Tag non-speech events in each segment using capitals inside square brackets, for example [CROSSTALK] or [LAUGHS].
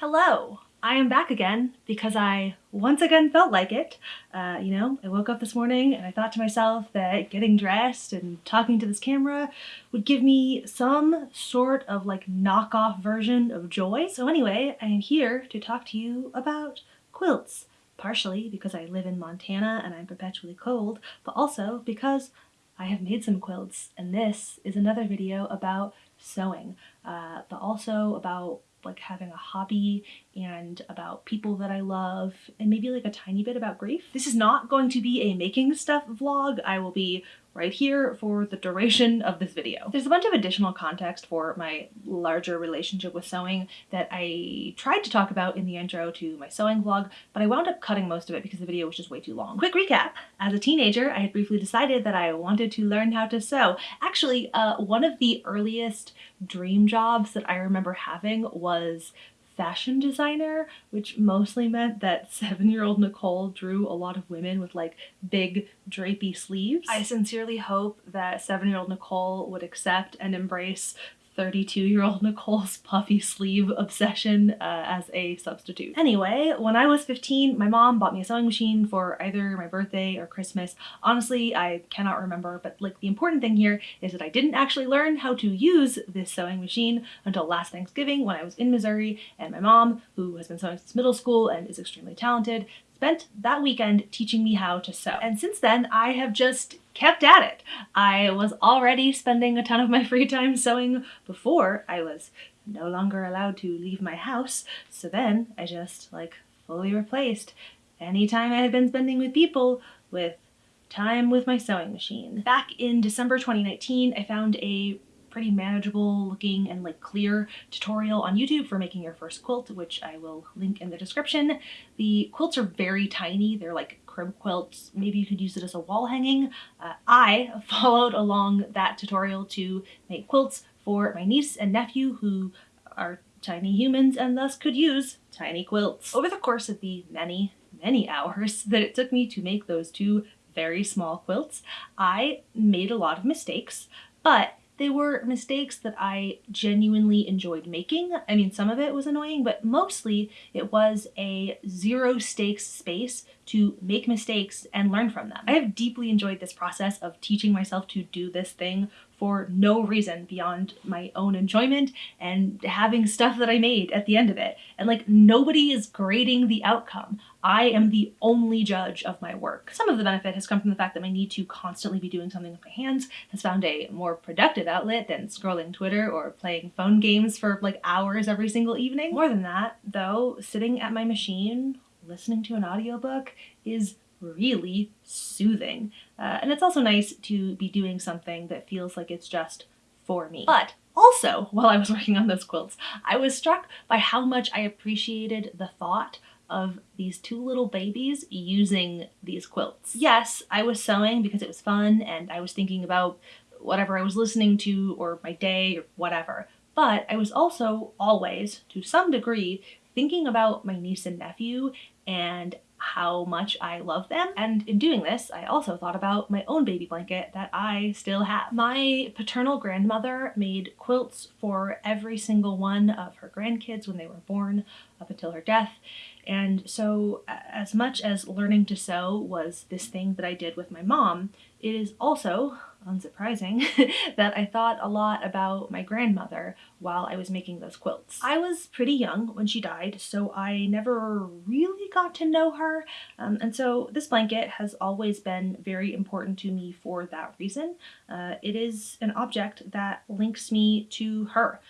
Hello! I am back again because I once again felt like it. Uh, you know, I woke up this morning and I thought to myself that getting dressed and talking to this camera would give me some sort of like knockoff version of joy. So anyway, I am here to talk to you about quilts. Partially because I live in Montana and I'm perpetually cold, but also because I have made some quilts and this is another video about sewing, uh, but also about like having a hobby and about people that I love and maybe like a tiny bit about grief. This is not going to be a making stuff vlog. I will be right here for the duration of this video. There's a bunch of additional context for my larger relationship with sewing that I tried to talk about in the intro to my sewing vlog, but I wound up cutting most of it because the video was just way too long. Quick recap. As a teenager, I had briefly decided that I wanted to learn how to sew. Actually, uh, one of the earliest dream jobs that I remember having was fashion designer, which mostly meant that [LAUGHS] seven-year-old Nicole drew a lot of women with like big drapey sleeves. I sincerely hope that seven-year-old Nicole would accept and embrace 32 year old Nicole's puffy sleeve obsession uh, as a substitute. Anyway, when I was 15, my mom bought me a sewing machine for either my birthday or Christmas. Honestly, I cannot remember, but like the important thing here is that I didn't actually learn how to use this sewing machine until last Thanksgiving when I was in Missouri and my mom, who has been sewing since middle school and is extremely talented, spent that weekend teaching me how to sew. And since then, I have just kept at it. I was already spending a ton of my [LAUGHS] free time sewing before I was no longer allowed to leave my house. So then I just like fully replaced any time I had been spending with people with time with my sewing machine. Back in December 2019, I found a pretty manageable looking and like clear tutorial on YouTube for making your first quilt, which I will link in the description. The quilts are very tiny. They're like crib quilts. Maybe you could use it as a wall hanging. Uh, I [LAUGHS] followed along that tutorial to make quilts for my niece and nephew who are tiny humans and thus could use tiny quilts. Over the course of the many, many hours [LAUGHS] that it took me to make those two very small quilts, I made a lot of mistakes, but they were mistakes that I genuinely enjoyed making. I mean, some of it was annoying, but mostly it was a zero stakes space to make mistakes and learn from them. I have deeply enjoyed this process of teaching myself to do this thing for no reason beyond my own enjoyment and having stuff that I made at the end of it. And like nobody is grading the outcome. I am the only judge of my work. Some of the benefit has come from the fact that my need to constantly be doing something with my hands has found a more productive outlet than scrolling Twitter or playing phone games for like hours every single evening. More than that, though, sitting at my machine listening to an audiobook is really soothing. Uh, and it's also nice to be doing something that feels like it's just for me. But also, while I was [LAUGHS] working on those quilts, I was struck by how much I appreciated the thought of these two little babies using these quilts. Yes, I was sewing because it was fun and I was thinking about whatever I was listening to or my day or whatever, but I was also always, to some degree, thinking about my niece and nephew and how much I love them. And in doing this, I also thought about my own baby blanket that I still have. My paternal grandmother made quilts for every single one of her grandkids when they were born up until her death. And so as much as learning to sew was this thing that I did with my mom, it is also unsurprising, [LAUGHS] that I thought a lot about my grandmother while I was making those quilts. I was pretty young when she died, so I never really got to know her, um, and so this blanket has always been very important to me for that reason. Uh, it is an object that links me to her.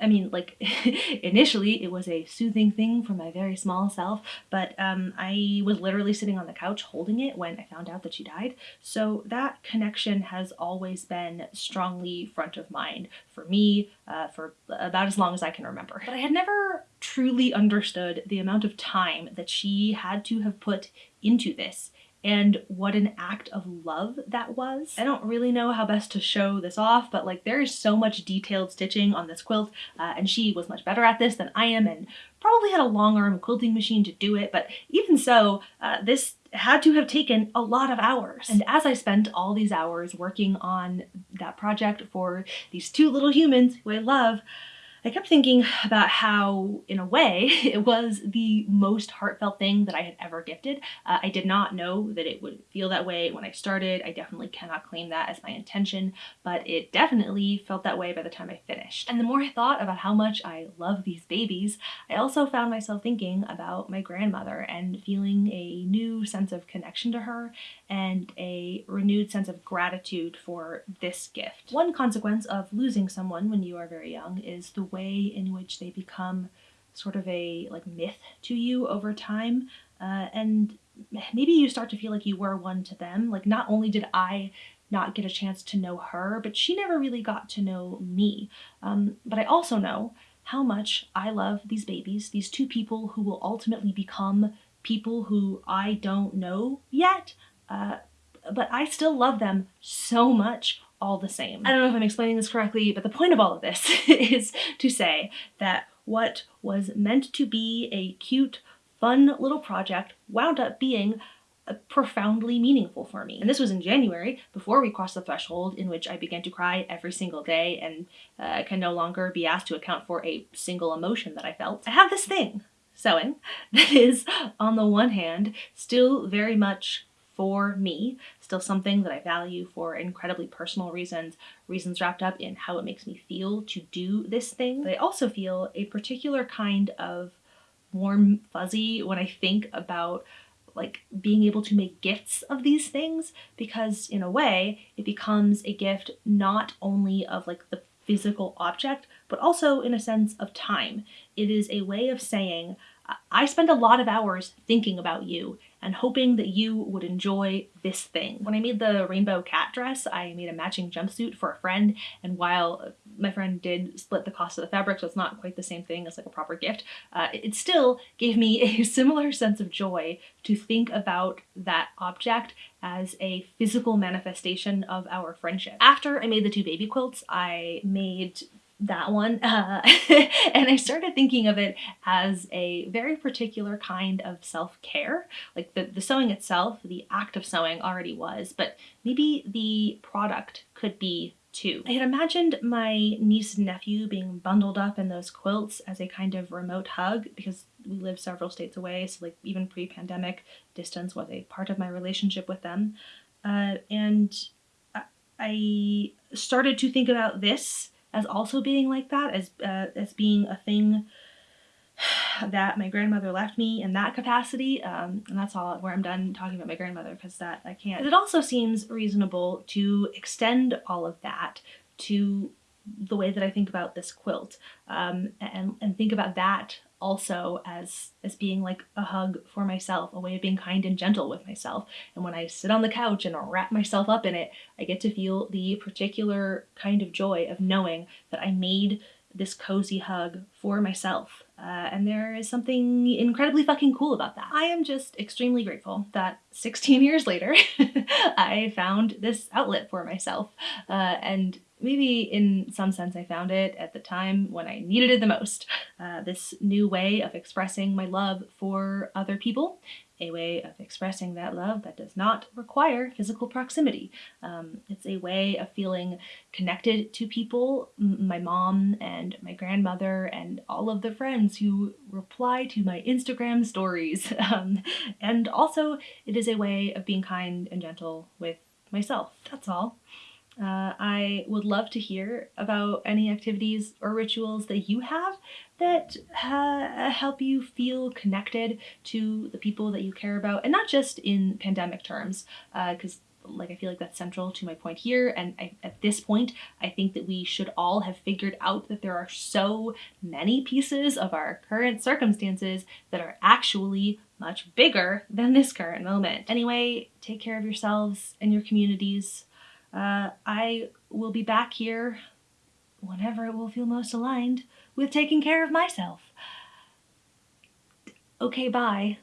I mean, like, [LAUGHS] initially it was a soothing thing for my very small self, but um, I was literally sitting on the couch holding it when I found out that she died. So that connection has always been strongly front of mind for me uh, for about as long as I can remember. But I had never truly understood the amount of time that she had to have put into this and what an act of love that was. I don't really know how best to show this off, but like there is so much detailed stitching on this quilt uh, and she was much better at this than I am and probably had a long arm quilting machine to do it, but even so, uh, this had to have taken a lot of hours. And as I spent all these hours working on that project for these two little humans who I love, I kept thinking about how, in a way, [LAUGHS] it was the most heartfelt thing that I had ever gifted. Uh, I did not know that it would feel that way when I started. I definitely cannot claim that as my intention, but it definitely felt that way by the time I finished. And the more I thought about how much I love these babies, I also found myself thinking about my grandmother and feeling a new sense of connection to her and a renewed sense of gratitude for this gift. One consequence of losing someone when you are very young is the way in which they become sort of a like myth to you over time uh, and maybe you start to feel like you were one to them. Like not only did i not get a chance to know her but she never really got to know me. Um, but i also know how much i love these babies these two people who will ultimately become people who i don't know yet uh, but i still love them so much all the same. I don't know if I'm explaining this correctly, but the point of all of this [LAUGHS] is to say that what was meant to be a cute, fun little project wound up being profoundly meaningful for me. And this was in January, before we crossed the threshold in which I began to cry every single day and uh, can no longer be asked to account for a single emotion that I felt. I have this thing, sewing, [LAUGHS] that is, on the one hand, still very much for me, still something that I value for incredibly personal reasons, reasons wrapped up in how it makes me feel to do this thing. But I also feel a particular kind of warm fuzzy when I think about like being able to make gifts of these things because in a way it becomes a gift not only of like the physical object but also in a sense of time. It is a way of saying I spend a lot of hours thinking about you and hoping that you would enjoy this thing. When I made the rainbow cat dress, I made a matching jumpsuit for a friend, and while my friend did split the cost of the fabric, so it's not quite the same thing as like a proper gift, uh, it still gave me [LAUGHS] a similar sense of joy to think about that object as a physical manifestation of our friendship. After I made the two baby quilts, I made that one. Uh, [LAUGHS] and I started thinking of it as a very particular kind of self-care. Like the, the sewing itself, the act of sewing already was, but maybe the product could be too. I had imagined my niece and nephew being bundled up in those quilts as a kind of remote hug because we live several states away, so like even pre-pandemic, distance was a part of my relationship with them. Uh, and I started to think about this as also being like that, as, uh, as being a thing that my grandmother left me in that capacity. Um, and that's all where I'm done talking about my grandmother because that I can't. But it also seems reasonable to extend all of that to the way that I think about this quilt um, and, and think about that also as as being like a hug for myself, a way of being kind and gentle with myself. And when I sit on the couch and wrap myself up in it, I get to feel the particular kind of joy of knowing that I made this cozy hug for myself. Uh, and there is something incredibly fucking cool about that. I am just extremely grateful that 16 years later, [LAUGHS] I found this outlet for myself. Uh, and maybe in some sense I found it at the time when I needed it the most. Uh, this new way of expressing my love for other people, a way of expressing that love that does not require physical proximity. Um, it's a way of feeling connected to people, my mom and my grandmother and all of the friends who reply to my Instagram stories. [LAUGHS] Um, and also it is a way of being kind and gentle with myself. That's all. Uh, I would love to hear about any activities or rituals that you have that uh, help you feel connected to the people that you care about, and not just in pandemic terms, because uh, like I feel like that's central to my point here. And I, at this point, I think that we should all have figured out that there are so many pieces of our current circumstances that are actually much bigger than this current moment. Anyway, take care of yourselves and your communities. Uh, I will be back here whenever it will feel most aligned with taking care of myself. Okay, bye.